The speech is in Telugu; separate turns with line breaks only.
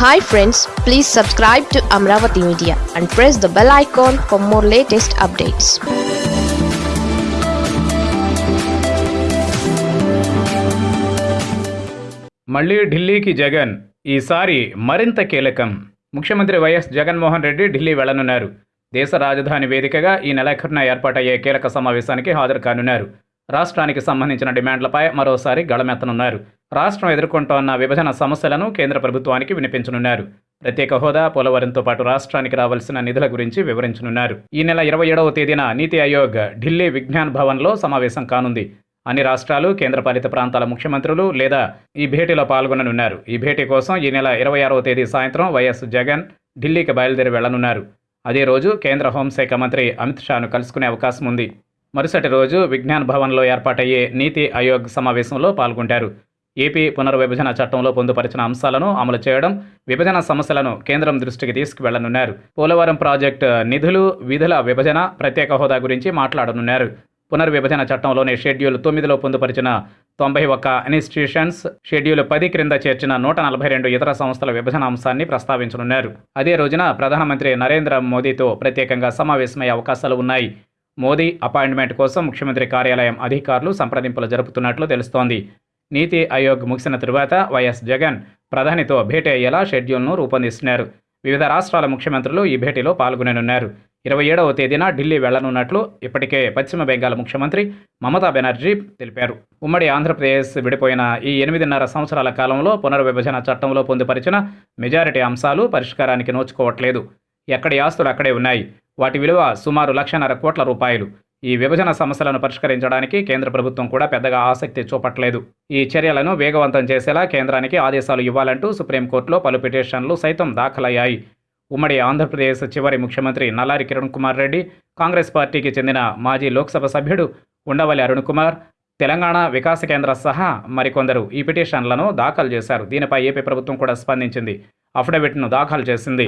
Hi friends please subscribe to Amaravati media and press the bell icon for more latest updates
మళ్ళీ ఢిల్లీకి జగన్ ఈసారి మరింత కీలకం. ముఖ్యమంత్రి వైఎస్ జగన్మోహన్ రెడ్డి ఢిల్లీ వెళ్ళనున్నారు. దేశ రాజధాని వేదికగా ఈ నెలాఖరున ఏర్పాటయ్యే కీలక సమావేశానికి హాజరు కానున్నారు. రాష్ట్రానికి సంబంధించిన డిమాండ్లపై మరోసారి గళమెత్తనున్నారు. రాష్ట్రం ఎదుర్కొంటోన్న విభజన సమస్యలను కేంద్ర ప్రభుత్వానికి వినిపించనున్నారు. ప్రత్యేక హోదా పోలవరంతో పాటు రాష్ట్రానికి రావాల్సిన నిధుల గురించి వివరించనున్నారు. ఈ నెల ఇరవై ఏడవ తేదీన నీతి ఆయోగ్ ఢిల్లీ విజ్ఞాన్ భవన్లో సమావేశం కానుంది. అన్ని రాష్ట్రాలు కేంద్రపాలిత ప్రాంతాల ముఖ్యమంత్రులు లేదా ఈ భేటీలో పాల్గొననున్నారు. ఈ భేటీ కోసం ఈ నెల ఇరవై ఆరవ తేదీ సాయంత్రం వైఎస్ జగన్ ఢిల్లీకి బయలుదేరి వెళ్ళనున్నారు అదే రోజు కేంద్ర హోంశాఖ మంత్రి అమిత్ షాను కలుసుకునే అవకాశం ఉంది. మరుసటి రోజు విజ్ఞాన్ భవన్లో ఏర్పాటయ్యే నీతి ఆయోగ్ సమావేశంలో పాల్గొంటారు. ఏపీ పునర్విభజన చట్టంలో పొందుపరిచిన అంశాలను అమలు చేయడం విభజన సమస్యలను కేంద్రం దృష్టికి తీసుకువెళ్ళనున్నారు. పోలవరం ప్రాజెక్టు నిధులు విధుల విభజన ప్రత్యేక హోదా గురించి మాట్లాడనున్నారు. పునర్విభజన చట్టంలోని షెడ్యూల్ తొమ్మిదిలో పొందుపరిచిన తొంభై ఒక్క ఇన్స్టిట్యూషన్స్ షెడ్యూల్ పది క్రింద చేర్చిన నూట నలభై రెండు ఇతర సంస్థల విభజన అంశాన్ని ప్రస్తావించనున్నారు. అదే రోజున ప్రధానమంత్రి నరేంద్ర మోదీతో ప్రత్యేకంగా సమావేశమయ్యే అవకాశాలు ఉన్నాయి. మోదీ అపాయింట్మెంట్ కోసం ముఖ్యమంత్రి కార్యాలయం అధికారులు సంప్రదింపులు జరుపుతున్నట్లు తెలుస్తోంది. నీతి ఆయోగ్ ముగిసిన తరువాత వైఎస్ జగన్ ప్రధానితో భేటీ అయ్యేలా షెడ్యూల్ను రూపొందిస్తున్నారు. వివిధ రాష్ట్రాల ముఖ్యమంత్రులు ఈ భేటీలో పాల్గొననున్నారు. ఇరవై ఏడవ తేదీన ఢిల్లీ వెళ్ళనున్నట్లు ఇప్పటికే పశ్చిమ బెంగాల్ ముఖ్యమంత్రి మమతా బెనర్జీ తెలిపారు. ఉమ్మడి ఆంధ్రప్రదేశ్ విడిపోయిన ఈ ఎనిమిదిన్నర సంవత్సరాల కాలంలో పునర్విభజన చట్టంలో పొందుపరిచిన మెజారిటీ అంశాలు పరిష్కారానికి నోచుకోవట్లేదు. ఎక్కడి ఆస్తులు అక్కడే ఉన్నాయి. వాటి విలువ సుమారు లక్షన్నర కోట్ల రూపాయలు. ఈ విభజన సమస్యలను పరిష్కరించడానికి కేంద్ర ప్రభుత్వం కూడా పెద్దగా ఆసక్తి చూపట్లేదు. ఈ చర్యలను వేగవంతం చేసేలా కేంద్రానికి ఆదేశాలు ఇవ్వాలంటూ సుప్రీంకోర్టులో పలు పిటిషన్లు సైతం దాఖలయ్యాయి. ఉమ్మడి ఆంధ్రప్రదేశ్ చివరి ముఖ్యమంత్రి నల్లారి కిరణ్ కుమార్ రెడ్డి కాంగ్రెస్ పార్టీకి చెందిన మాజీ లోక్సభ సభ్యుడు ఉండవల్లి అరుణ్ కుమార్ తెలంగాణ వికాస కేంద్ర సహా మరికొందరు ఈ పిటిషన్లను దాఖలు చేశారు. దీనిపై ఏపీ ప్రభుత్వం కూడా స్పందించింది. అఫిడవిట్ను దాఖలు చేసింది.